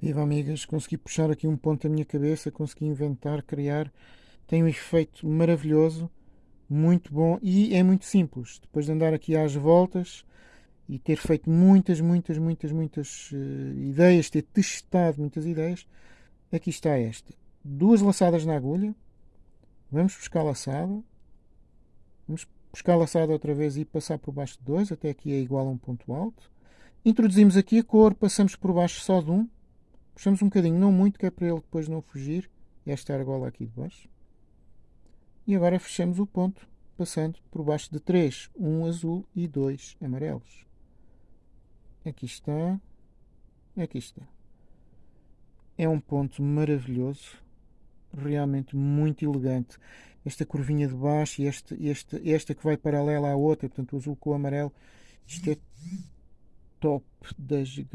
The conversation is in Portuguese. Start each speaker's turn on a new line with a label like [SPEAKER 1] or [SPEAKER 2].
[SPEAKER 1] Viva amigas, consegui puxar aqui um ponto da minha cabeça, consegui inventar, criar. Tem um efeito maravilhoso, muito bom e é muito simples. Depois de andar aqui às voltas e ter feito muitas, muitas, muitas, muitas uh, ideias, ter testado muitas ideias, aqui está esta. Duas laçadas na agulha, vamos buscar laçada, vamos buscar laçada outra vez e passar por baixo de dois, até aqui é igual a um ponto alto. Introduzimos aqui a cor, passamos por baixo só de um, Puxamos um bocadinho, não muito, que é para ele depois não fugir. Esta argola aqui de baixo. E agora fechamos o ponto, passando por baixo de três, um azul e dois amarelos. Aqui está. Aqui está. É um ponto maravilhoso, realmente muito elegante. Esta curvinha de baixo e esta, esta, esta que vai paralela à outra, portanto o azul com o amarelo, isto é top da gigante.